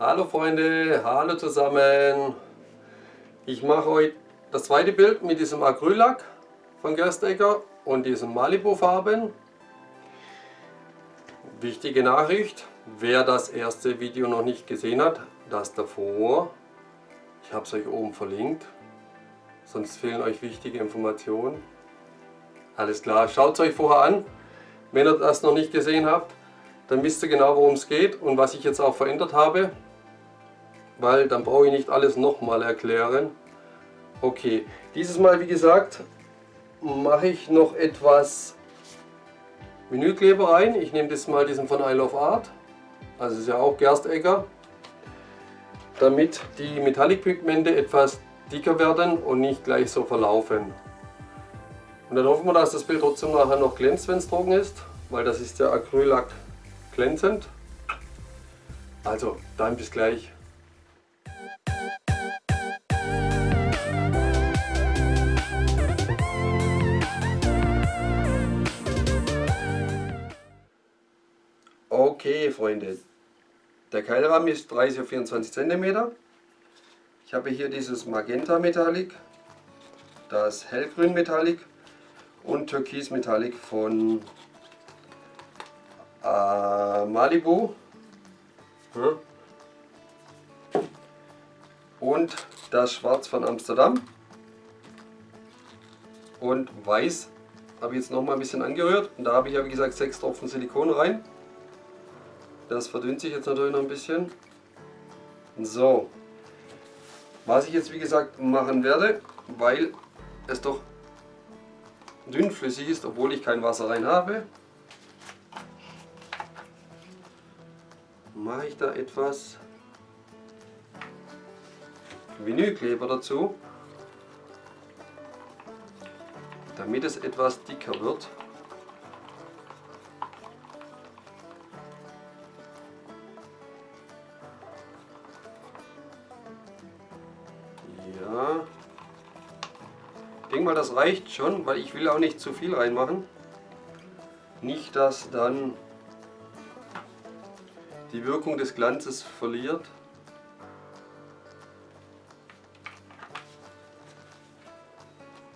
Hallo Freunde, hallo zusammen. Ich mache heute das zweite Bild mit diesem Acryllack von Gerstecker und diesem Malibu Farben. Wichtige Nachricht, wer das erste Video noch nicht gesehen hat, das davor, ich habe es euch oben verlinkt, sonst fehlen euch wichtige Informationen. Alles klar, schaut es euch vorher an, wenn ihr das noch nicht gesehen habt, dann wisst ihr genau worum es geht und was ich jetzt auch verändert habe, weil dann brauche ich nicht alles nochmal erklären. Okay, dieses Mal wie gesagt mache ich noch etwas Vinylkleber rein. Ich nehme das mal diesen von I Love Art, also ist ja auch Gerstecker, damit die Metallic-Pigmente etwas dicker werden und nicht gleich so verlaufen. Und dann hoffen wir, dass das Bild trotzdem nachher noch glänzt, wenn es trocken ist, weil das ist der Acryllack glänzend. Also, dann bis gleich. Okay, Freunde, der Keilrahmen ist 30 auf 24 cm. Ich habe hier dieses Magenta Metallic, das Hellgrün Metallic und Türkis Metallic von äh, Malibu. Hm. Und das Schwarz von Amsterdam. Und Weiß habe ich jetzt noch mal ein bisschen angerührt. Und da habe ich ja wie gesagt sechs Tropfen Silikon rein. Das verdünnt sich jetzt natürlich noch ein bisschen. So. Was ich jetzt wie gesagt machen werde, weil es doch dünnflüssig ist, obwohl ich kein Wasser rein habe, mache ich da etwas Vinylkleber dazu, damit es etwas dicker wird. Mal, das reicht schon, weil ich will auch nicht zu viel reinmachen. Nicht, dass dann die Wirkung des Glanzes verliert.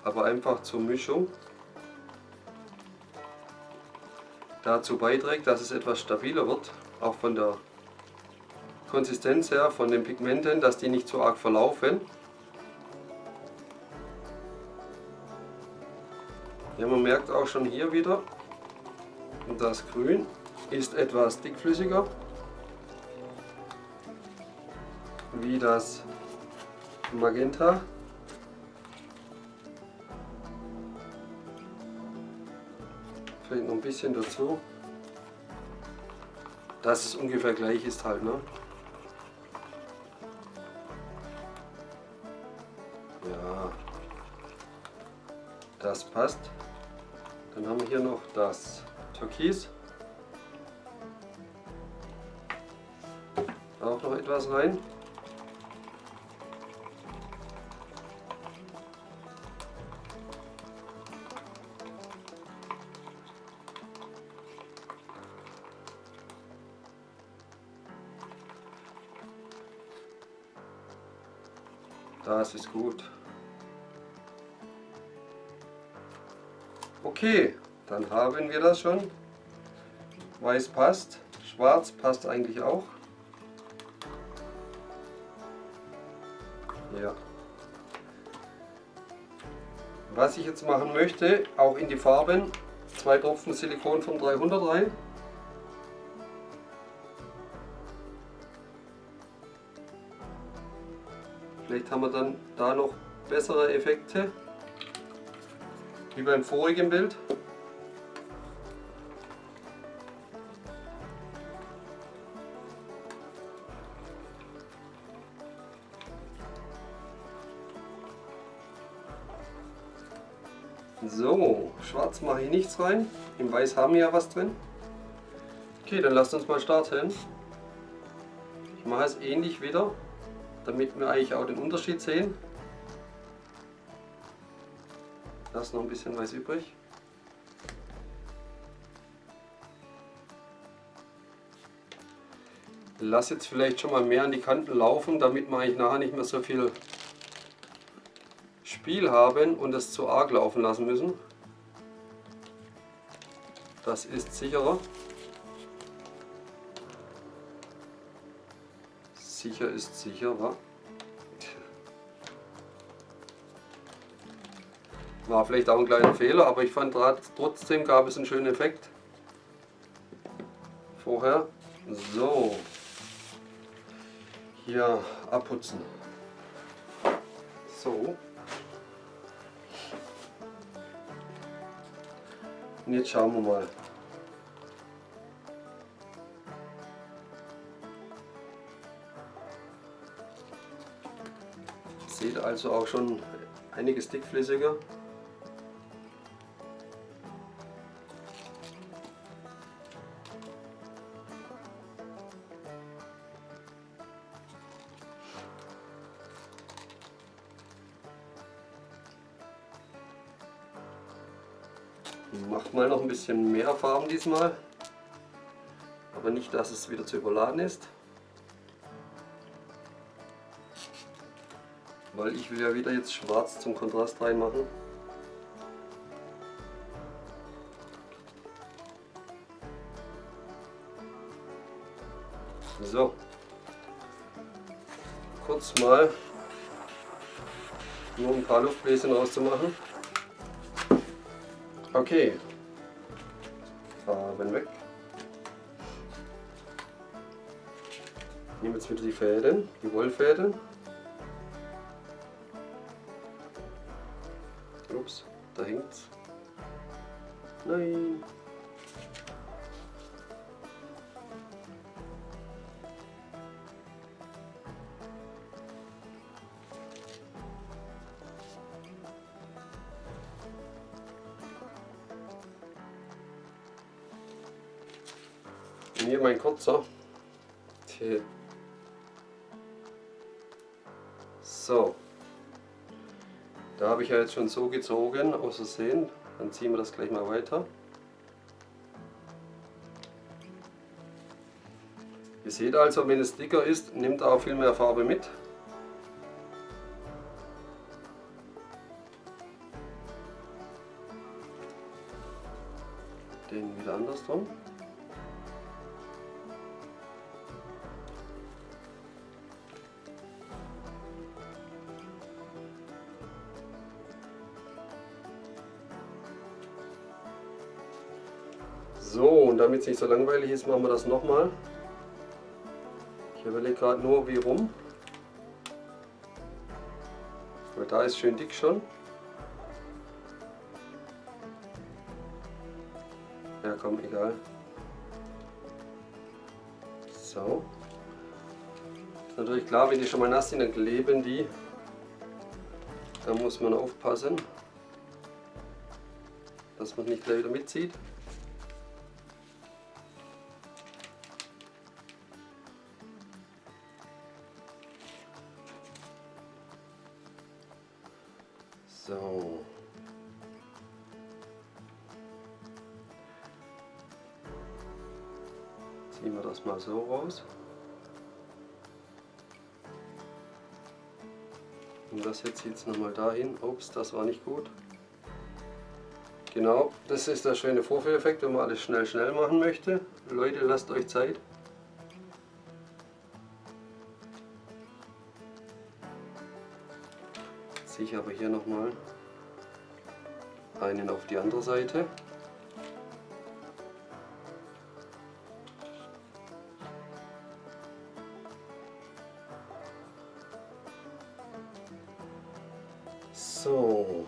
Aber einfach zur Mischung dazu beiträgt, dass es etwas stabiler wird, auch von der Konsistenz her, von den Pigmenten, dass die nicht so arg verlaufen. Ja, man merkt auch schon hier wieder, das Grün ist etwas dickflüssiger wie das Magenta. Vielleicht noch ein bisschen dazu, dass es ungefähr gleich ist halt. Ne? Ja, das passt. Dann haben wir hier noch das Türkis. Auch noch etwas rein. Das ist gut. Okay, dann haben wir das schon. Weiß passt, schwarz passt eigentlich auch. Ja. Was ich jetzt machen möchte, auch in die Farben, zwei Tropfen Silikon von 300 rein. Vielleicht haben wir dann da noch bessere Effekte, wie beim vorigen Bild. So, schwarz mache ich nichts rein. Im Weiß haben wir ja was drin. Okay, dann lasst uns mal starten. Ich mache es ähnlich wieder damit wir eigentlich auch den Unterschied sehen. Ist noch ein bisschen weiß übrig. lasse jetzt vielleicht schon mal mehr an die Kanten laufen, damit wir eigentlich nachher nicht mehr so viel Spiel haben und es zu arg laufen lassen müssen. Das ist sicherer. Sicher ist sicher, War vielleicht auch ein kleiner Fehler, aber ich fand trotzdem gab es einen schönen Effekt. Vorher. So. Hier abputzen. So. Und jetzt schauen wir mal. Sieht also auch schon einiges dickflüssiger. Macht mal noch ein bisschen mehr Farben diesmal. Aber nicht, dass es wieder zu überladen ist. Weil ich will ja wieder jetzt schwarz zum Kontrast reinmachen. So. Kurz mal nur ein paar Luftbläschen rauszumachen. Okay. Farben weg. Ich nehme jetzt wieder die Fäden, die Wollfäden. Ups, da hängt's. Nein. Hier mein kurzer. So. Da habe ich ja jetzt schon so gezogen, aus Versehen. Dann ziehen wir das gleich mal weiter. Ihr seht also, wenn es dicker ist, nimmt auch viel mehr Farbe mit. Den wieder andersrum. Damit es nicht so langweilig ist, machen wir das nochmal. Ich überlege gerade nur, wie rum. Weil da ist schön dick schon. Ja komm, egal. So. Ist natürlich klar, wenn die schon mal nass sind, dann kleben die. Da muss man aufpassen, dass man nicht gleich wieder mitzieht. So. Ziehen wir das mal so raus. Und das jetzt jetzt nochmal dahin. Ups, das war nicht gut. Genau, das ist der schöne Vorführeffekt, wenn man alles schnell schnell machen möchte. Leute, lasst euch Zeit. Ziehe ich aber hier nochmal einen auf die andere Seite. So.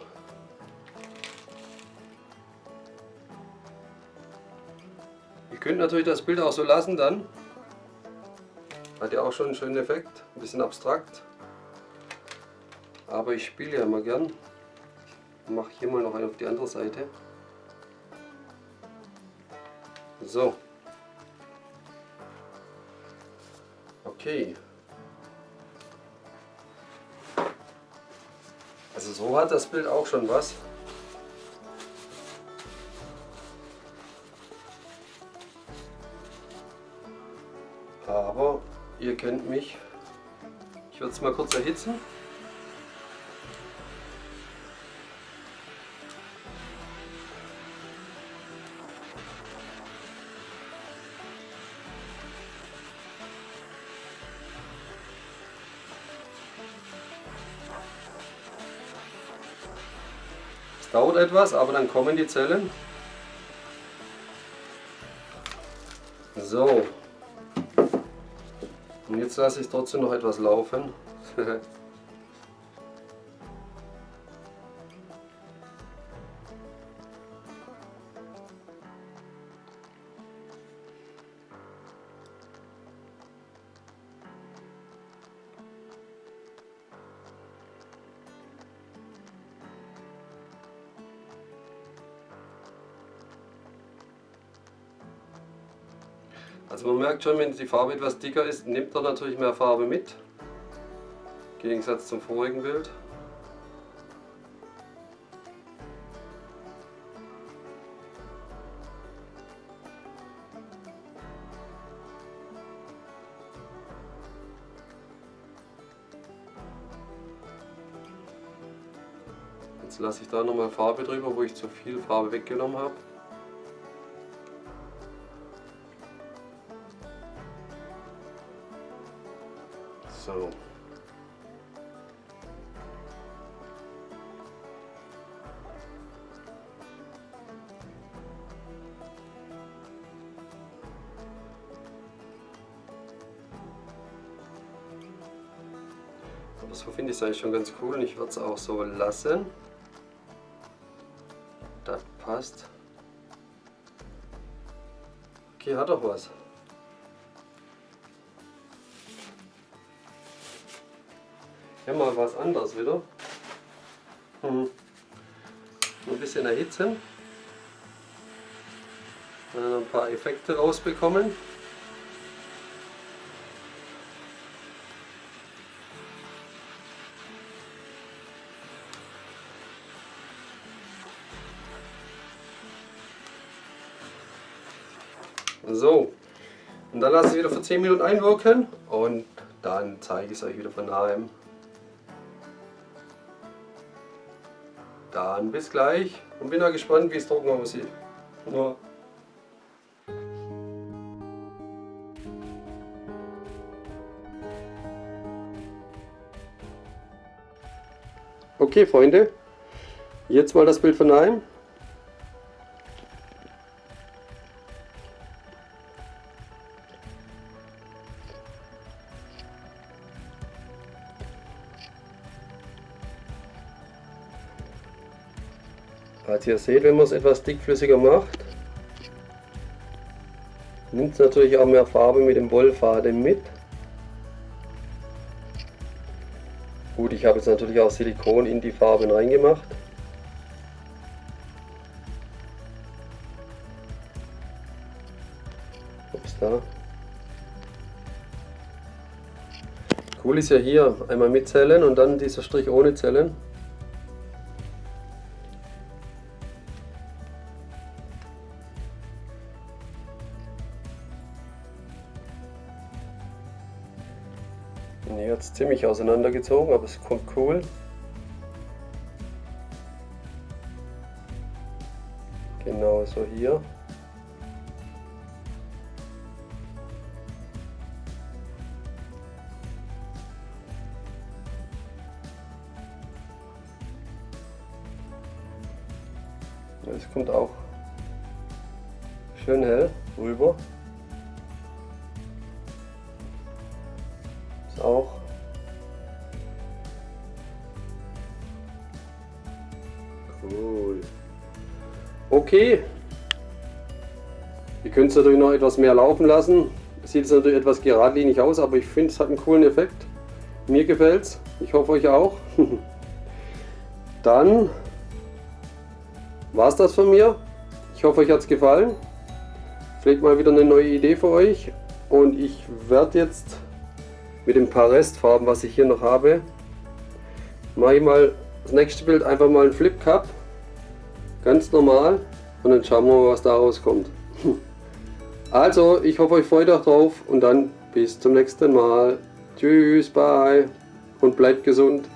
Ihr könnt natürlich das Bild auch so lassen dann. Hat ja auch schon einen schönen Effekt, ein bisschen abstrakt. Aber ich spiele ja immer gern. Ich mache hier mal noch einen auf die andere Seite. So. Okay. Also so hat das Bild auch schon was. Aber ihr kennt mich. Ich werde es mal kurz erhitzen. Dauert etwas, aber dann kommen die Zellen. So. Und jetzt lasse ich trotzdem noch etwas laufen. Also man merkt schon, wenn die Farbe etwas dicker ist, nimmt er natürlich mehr Farbe mit. Im Gegensatz zum vorigen Bild. Jetzt lasse ich da nochmal Farbe drüber, wo ich zu viel Farbe weggenommen habe. So. So finde ich es eigentlich schon ganz cool und ich würde es auch so lassen. Das passt. Okay, hat doch was. Ja, mal was anderes wieder. Hm. Ein bisschen erhitzen. Dann ein paar Effekte rausbekommen. So, und dann lasse ich wieder für 10 Minuten einwirken und dann zeige ich es euch wieder von nahem. Dann bis gleich und bin da gespannt, wie es trocken aussieht. Ja. Okay Freunde, jetzt mal das Bild von Naim. Ihr seht, wenn man es etwas dickflüssiger macht, nimmt es natürlich auch mehr Farbe mit dem Wollfaden mit. Gut, ich habe jetzt natürlich auch Silikon in die Farben reingemacht. Ups, da. Cool ist ja hier einmal mit Zellen und dann dieser Strich ohne Zellen. Hat es ziemlich auseinandergezogen, aber es kommt cool. Genau so hier. Es kommt auch schön hell rüber. Auch. Cool. Okay. Ihr könnt es natürlich noch etwas mehr laufen lassen. Sieht es natürlich etwas geradlinig aus, aber ich finde es hat einen coolen Effekt. Mir gefällt es. Ich hoffe euch auch. Dann war es das von mir. Ich hoffe euch hat es gefallen. Vielleicht mal wieder eine neue Idee für euch. Und ich werde jetzt mit den paar Restfarben, was ich hier noch habe, mache ich mal das nächste Bild einfach mal ein Flip Cup, ganz normal und dann schauen wir mal, was da rauskommt. Also, ich hoffe, euch freut auch drauf und dann Bis zum nächsten Mal. Tschüss, bye und bleibt gesund.